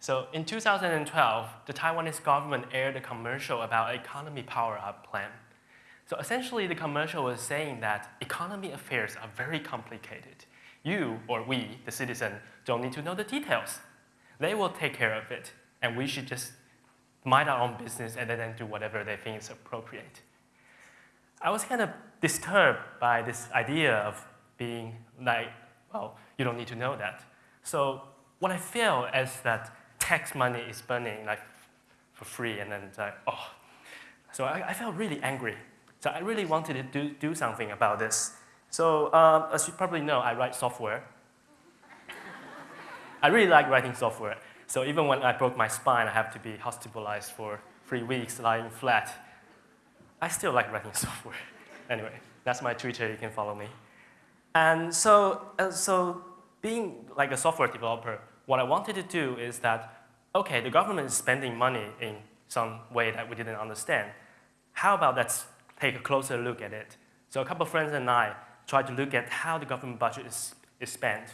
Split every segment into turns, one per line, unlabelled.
So in 2012, the Taiwanese government aired a commercial about economy power-up plan. So essentially, the commercial was saying that economy affairs are very complicated. You, or we, the citizen, don't need to know the details. They will take care of it, and we should just mind our own business and then do whatever they think is appropriate. I was kind of disturbed by this idea of being like, well, you don't need to know that. So what I feel is that tax money is burning like for free and then it's like, oh. So I, I felt really angry. So I really wanted to do, do something about this. So um, as you probably know, I write software. I really like writing software. So even when I broke my spine, I have to be hospitalized for three weeks lying flat. I still like writing software. anyway, that's my Twitter, you can follow me. And so, uh, so being like a software developer, what I wanted to do is that, okay, the government is spending money in some way that we didn't understand. How about let's take a closer look at it? So a couple of friends and I tried to look at how the government budget is, is spent.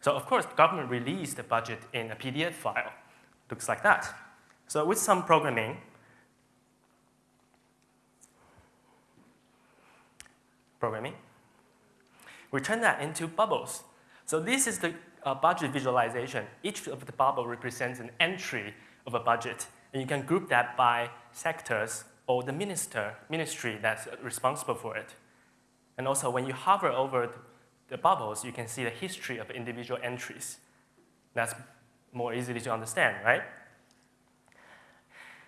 So of course, the government released the budget in a PDF file. Looks like that. So with some programming, programming, we turn that into bubbles. So this is the uh, budget visualization. Each of the bubble represents an entry of a budget. And you can group that by sectors or the minister, ministry that's responsible for it. And also when you hover over the bubbles, you can see the history of individual entries. That's more easily to understand, right?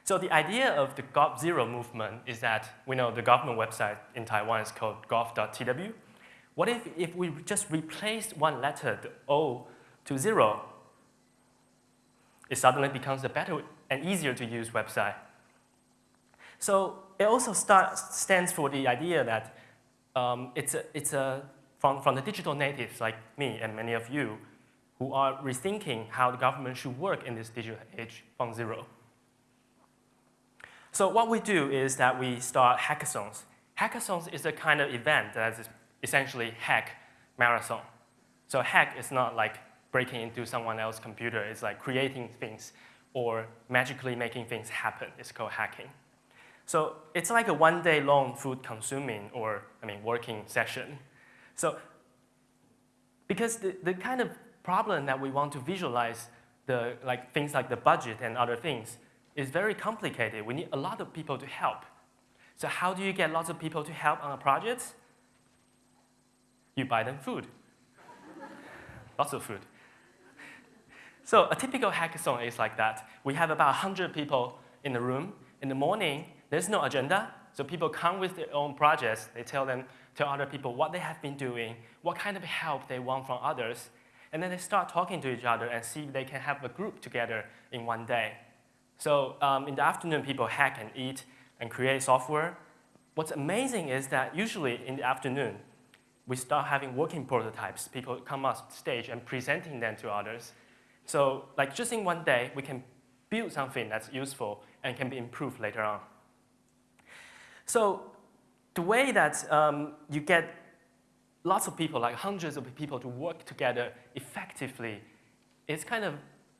So the idea of the Gov Zero movement is that we know the government website in Taiwan is called gov.tw. What if, if we just replace one letter, the O, to zero? It suddenly becomes a better and easier to use website. So it also start, stands for the idea that um, it's, a, it's a from, from the digital natives like me and many of you who are rethinking how the government should work in this digital age from zero. So what we do is that we start hackathons. Hackathons is a kind of event that is essentially hack marathon. So hack is not like breaking into someone else's computer. It's like creating things or magically making things happen. It's called hacking. So it's like a one day long food consuming or, I mean, working session so because the, the kind of problem that we want to visualize, the, like things like the budget and other things, is very complicated. We need a lot of people to help. So how do you get lots of people to help on a project? You buy them food. lots of food. So a typical hackathon is like that. We have about 100 people in the room. In the morning, there's no agenda. So people come with their own projects. They tell them, tell other people what they have been doing, what kind of help they want from others, and then they start talking to each other and see if they can have a group together in one day. So um, in the afternoon, people hack and eat and create software. What's amazing is that usually in the afternoon, we start having working prototypes. People come up stage and presenting them to others. So like just in one day, we can build something that's useful and can be improved later on. So the way that um, you get lots of people, like hundreds of people to work together effectively is kind of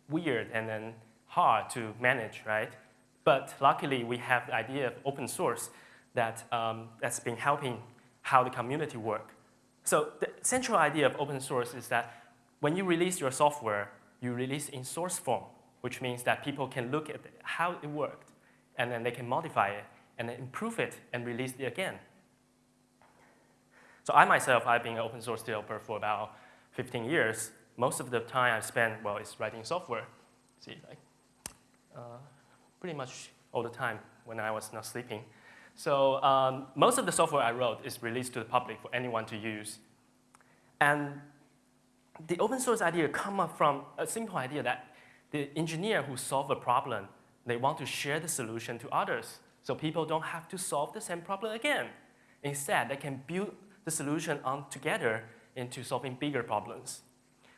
weird and then hard to manage, right? But luckily, we have the idea of open source that, um, that's been helping how the community work. So the central idea of open source is that when you release your software, you release in source form, which means that people can look at how it worked, and then they can modify it and then improve it and release it again. So I myself, I've been an open source developer for about 15 years. Most of the time I spend, well, is writing software. See, like, uh, pretty much all the time when I was not sleeping. So um, most of the software I wrote is released to the public for anyone to use. And the open source idea come up from a simple idea that the engineer who solve a problem, they want to share the solution to others. So people don't have to solve the same problem again. Instead, they can build the solution on together into solving bigger problems.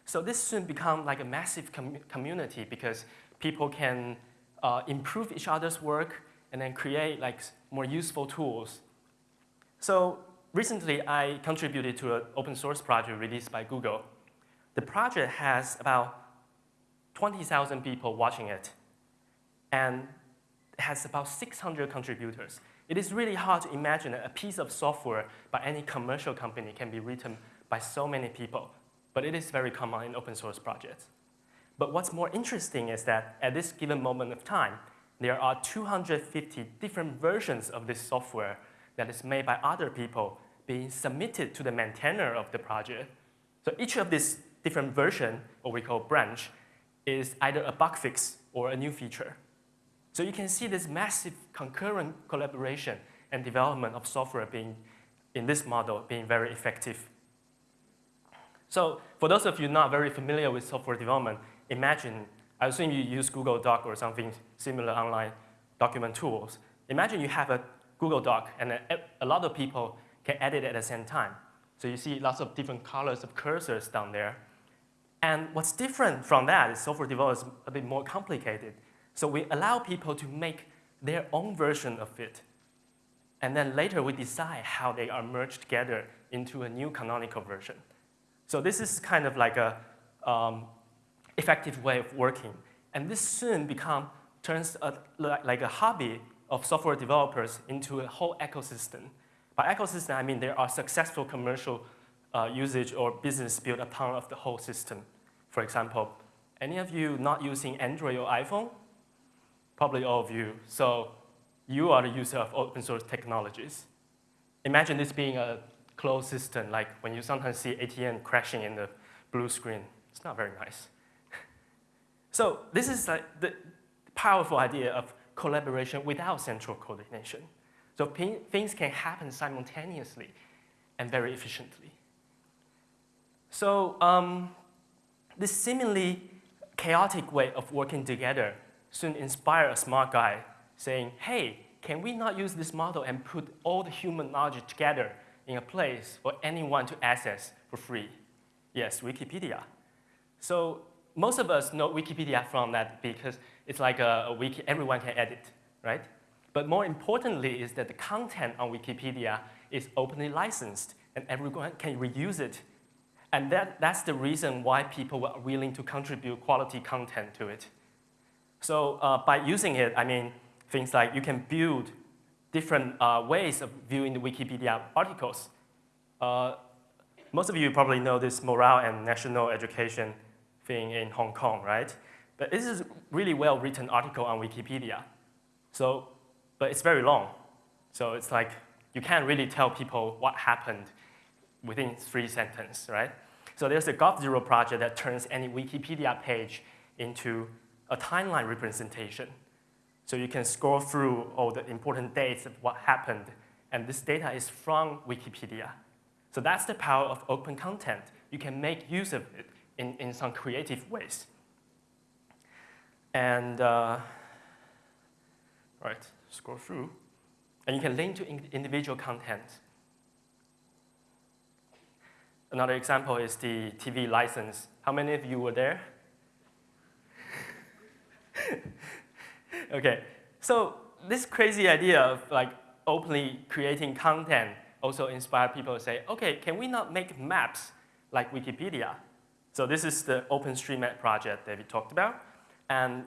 So this soon become like a massive com community because people can uh, improve each other's work and then create like more useful tools. So recently I contributed to an open source project released by Google. The project has about 20,000 people watching it, and has about 600 contributors. It is really hard to imagine that a piece of software by any commercial company can be written by so many people, but it is very common in open source projects. But what's more interesting is that at this given moment of time, there are 250 different versions of this software that is made by other people being submitted to the maintainer of the project. So each of these different version, or we call branch, is either a bug fix or a new feature. So you can see this massive concurrent collaboration and development of software being, in this model, being very effective. So for those of you not very familiar with software development, imagine, I assume you use Google Doc or something similar online document tools. Imagine you have a Google Doc and a, a lot of people can edit at the same time. So you see lots of different colors of cursors down there. And what's different from that is software development is a bit more complicated. So we allow people to make their own version of it. And then later we decide how they are merged together into a new canonical version. So this is kind of like a um, effective way of working. And this soon become, turns a, like a hobby of software developers into a whole ecosystem. By ecosystem, I mean there are successful commercial uh, usage or business built upon of the whole system. For example, any of you not using Android or iPhone? Probably all of you. So you are the user of open source technologies. Imagine this being a closed system, like when you sometimes see ATM crashing in the blue screen. It's not very nice. So this is like the powerful idea of collaboration without central coordination. So things can happen simultaneously and very efficiently. So um, this seemingly chaotic way of working together soon inspired a smart guy saying, hey, can we not use this model and put all the human knowledge together in a place for anyone to access for free? Yes, Wikipedia. So most of us know Wikipedia from that because it's like a, a wiki everyone can edit, right? But more importantly is that the content on Wikipedia is openly licensed and everyone can reuse it. And that, that's the reason why people were willing to contribute quality content to it. So uh, by using it, I mean things like you can build different uh, ways of viewing the Wikipedia articles. Uh, most of you probably know this moral and national education thing in Hong Kong, right? But this is really well-written article on Wikipedia. So, but it's very long. So it's like you can't really tell people what happened within three sentences, right? So there's a GovZero project that turns any Wikipedia page into a timeline representation. So you can scroll through all the important dates of what happened, and this data is from Wikipedia. So that's the power of open content. You can make use of it in, in some creative ways. And, uh, right, scroll through. And you can link to in individual content. Another example is the TV license. How many of you were there? okay, so this crazy idea of like openly creating content also inspired people to say, okay, can we not make maps like Wikipedia? So this is the OpenStreetMap project that we talked about. And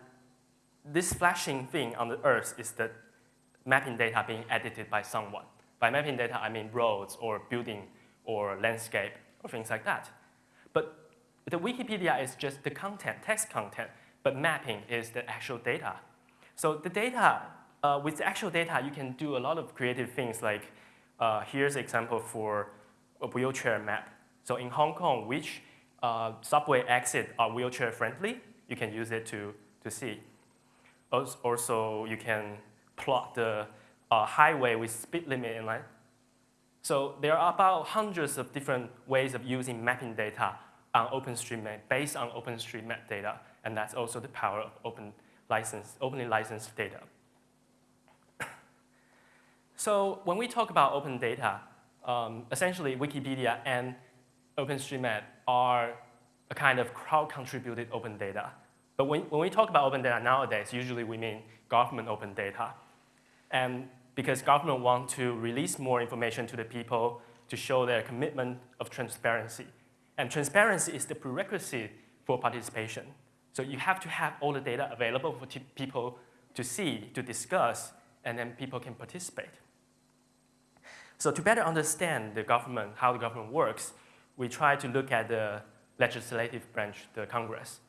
this flashing thing on the Earth is the mapping data being edited by someone. By mapping data, I mean roads or building or landscape or things like that. But the Wikipedia is just the content, text content but mapping is the actual data. So the data, uh, with the actual data, you can do a lot of creative things like, uh, here's an example for a wheelchair map. So in Hong Kong, which uh, subway exit are wheelchair friendly, you can use it to, to see. Also, you can plot the uh, highway with speed limit in line. So there are about hundreds of different ways of using mapping data on OpenStreetMap, based on OpenStreetMap data and that's also the power of open license, openly licensed data. so when we talk about open data, um, essentially Wikipedia and OpenStreetMap are a kind of crowd-contributed open data. But when, when we talk about open data nowadays, usually we mean government open data. And because government want to release more information to the people to show their commitment of transparency. And transparency is the prerequisite for participation. So you have to have all the data available for people to see, to discuss, and then people can participate. So to better understand the government, how the government works, we try to look at the legislative branch, the Congress.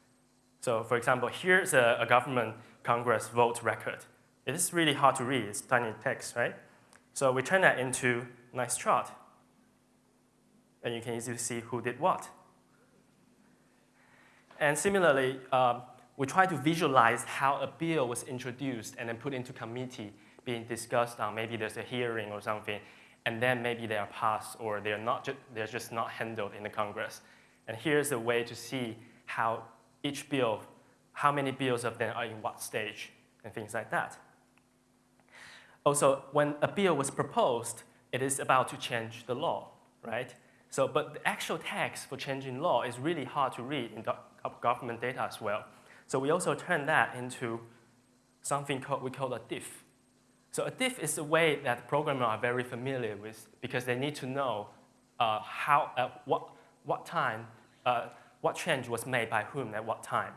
So for example, here's a, a government Congress vote record. It is really hard to read, it's tiny text, right? So we turn that into a nice chart. And you can easily see who did what. And similarly, um, we try to visualize how a bill was introduced and then put into committee, being discussed on, maybe there's a hearing or something, and then maybe they are passed or they're, not ju they're just not handled in the Congress. And here's a way to see how each bill, how many bills of them are in what stage, and things like that. Also, when a bill was proposed, it is about to change the law, right? So, but the actual text for changing law is really hard to read in government data as well. So we also turn that into something called, we call a diff. So a diff is a way that programmers are very familiar with because they need to know uh, how, uh, what, what time, uh, what change was made by whom at what time.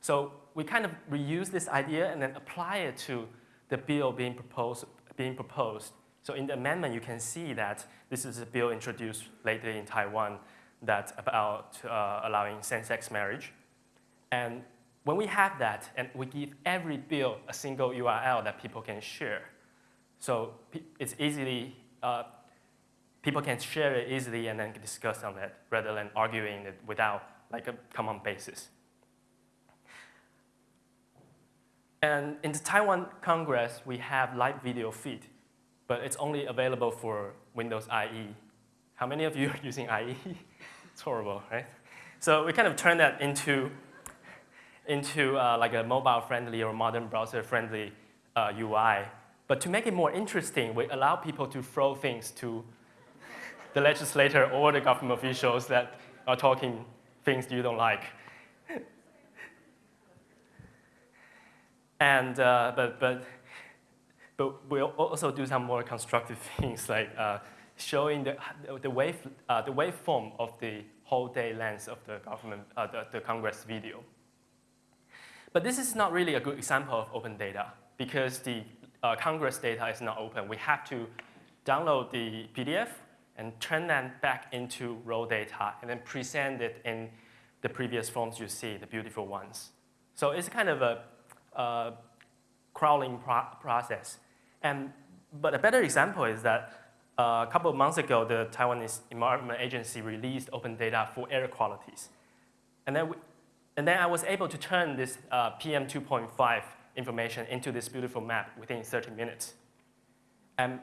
So we kind of reuse this idea and then apply it to the bill being proposed, being proposed. So in the amendment, you can see that this is a bill introduced lately in Taiwan that about uh, allowing same-sex marriage. And when we have that, and we give every bill a single URL that people can share, so it's easily, uh, people can share it easily and then discuss on it rather than arguing it without like a common basis. And in the Taiwan Congress, we have live video feed, but it's only available for Windows IE. How many of you are using IE? it's horrible, right? So we kind of turn that into into uh, like a mobile-friendly or modern browser-friendly uh, UI. But to make it more interesting, we allow people to throw things to the legislator or the government officials that are talking things you don't like. and, uh, but, but, but we'll also do some more constructive things like uh, showing the, the, wave, uh, the waveform of the whole day length of the government, uh, the, the Congress video. But this is not really a good example of open data because the uh, Congress data is not open. We have to download the PDF and turn that back into raw data and then present it in the previous forms you see, the beautiful ones. So it's kind of a, a crawling pro process. And, but a better example is that uh, a couple of months ago, the Taiwanese Environment Agency released open data for air qualities. And then we, and then I was able to turn this uh, PM 2.5 information into this beautiful map within 30 minutes. And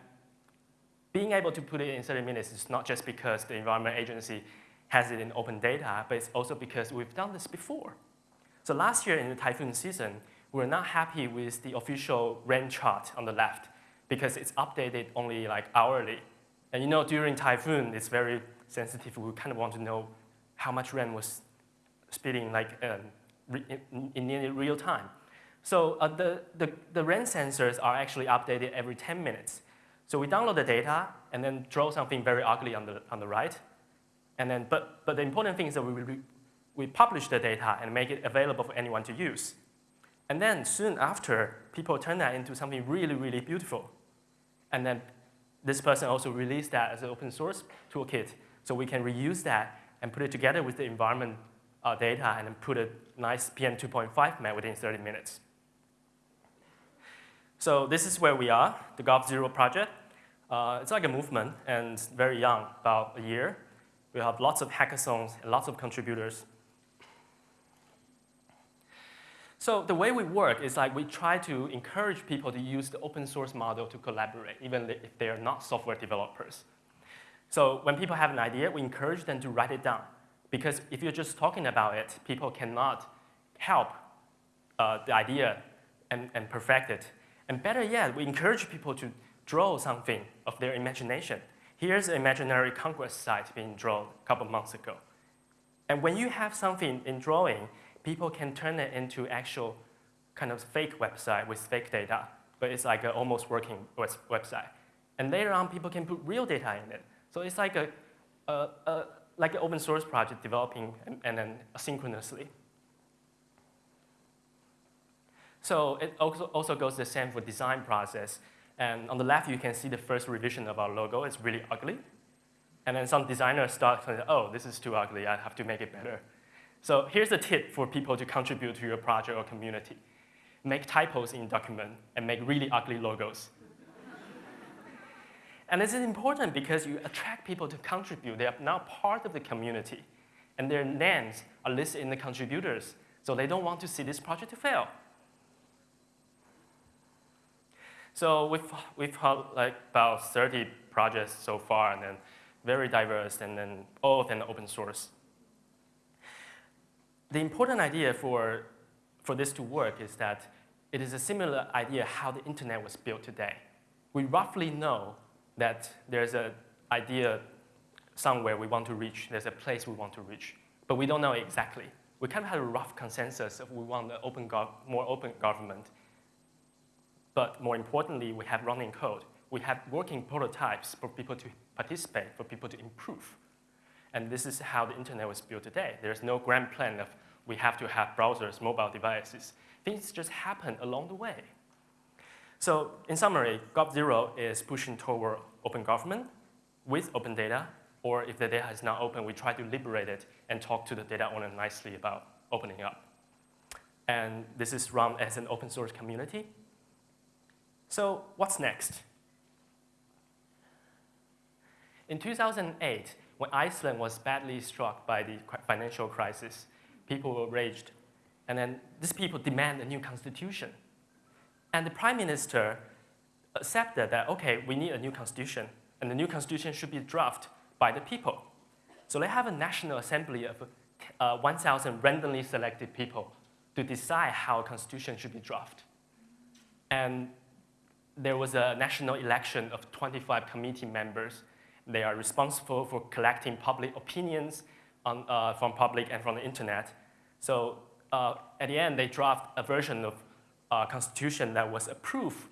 being able to put it in 30 minutes is not just because the Environment Agency has it in open data, but it's also because we've done this before. So last year in the typhoon season, we were not happy with the official rain chart on the left because it's updated only like hourly. And you know, during typhoon, it's very sensitive. We kind of want to know how much rain was speeding like um, in, in real time. So uh, the, the, the rain sensors are actually updated every 10 minutes. So we download the data and then draw something very ugly on the, on the right. And then, but, but the important thing is that we, we publish the data and make it available for anyone to use. And then soon after, people turn that into something really, really beautiful. And then this person also released that as an open source toolkit. So we can reuse that and put it together with the environment uh, data and then put a nice PM 2.5 map within 30 minutes. So this is where we are, the Gov Zero project. Uh, it's like a movement and very young, about a year. We have lots of hackathons and lots of contributors. So the way we work is like we try to encourage people to use the open source model to collaborate, even if they are not software developers. So when people have an idea, we encourage them to write it down. Because if you're just talking about it, people cannot help uh, the idea and, and perfect it. And better yet, we encourage people to draw something of their imagination. Here's an imaginary Congress site being drawn a couple months ago. And when you have something in drawing, people can turn it into actual kind of fake website with fake data, but it's like an almost working website. And later on, people can put real data in it. So it's like a, a, a like an open source project developing and, and then asynchronously. So it also, also goes the same for design process. And on the left, you can see the first revision of our logo. It's really ugly. And then some designers start saying, oh, this is too ugly. I have to make it better. So here's a tip for people to contribute to your project or community. Make typos in document and make really ugly logos. And this is important because you attract people to contribute. They are now part of the community. And their names are listed in the contributors. So they don't want to see this project to fail. So we've, we've had like about 30 projects so far, and then very diverse, and then all of them open source. The important idea for, for this to work is that it is a similar idea how the internet was built today. We roughly know that there's an idea somewhere we want to reach, there's a place we want to reach, but we don't know exactly. We kind of have a rough consensus of we want an open more open government, but more importantly, we have running code. We have working prototypes for people to participate, for people to improve. And this is how the internet was built today. There's no grand plan of we have to have browsers, mobile devices. Things just happen along the way. So in summary, GovZero is pushing toward open government with open data, or if the data is not open, we try to liberate it and talk to the data owner nicely about opening up. And this is run as an open source community. So what's next? In 2008, when Iceland was badly struck by the financial crisis, people were raged. And then these people demand a new constitution. And the prime minister accepted that, okay, we need a new constitution, and the new constitution should be drafted by the people. So they have a national assembly of uh, 1,000 randomly selected people to decide how a constitution should be drafted. And there was a national election of 25 committee members. They are responsible for collecting public opinions on, uh, from public and from the internet. So uh, at the end, they draft a version of uh, constitution that was approved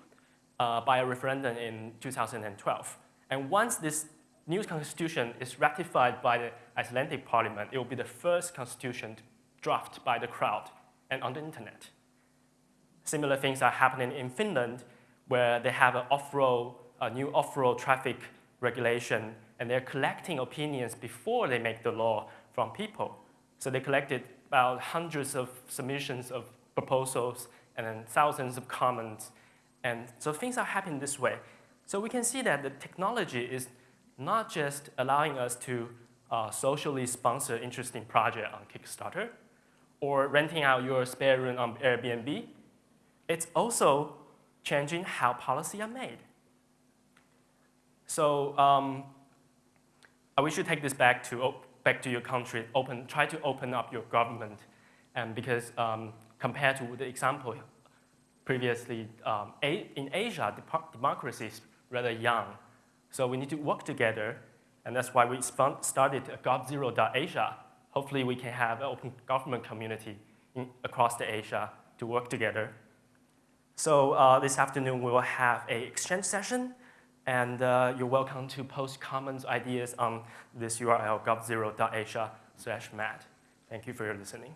uh, by a referendum in 2012. And once this new constitution is ratified by the Icelandic parliament, it will be the first constitution drafted by the crowd and on the internet. Similar things are happening in Finland where they have an off-road, a new off-road traffic regulation, and they're collecting opinions before they make the law from people. So they collected about hundreds of submissions of proposals and then thousands of comments. And so things are happening this way. So we can see that the technology is not just allowing us to uh, socially sponsor interesting project on Kickstarter or renting out your spare room on Airbnb. It's also changing how policy are made. So um, we should take this back to, back to your country, open, try to open up your government. And because um, compared to the example previously, um, in Asia, democracy is rather young. So we need to work together, and that's why we started GovZero.Asia. Hopefully we can have an open government community in, across the Asia to work together. So uh, this afternoon we will have a exchange session and uh, you're welcome to post comments, ideas on this URL govzero.asia slash mat. Thank you for your listening.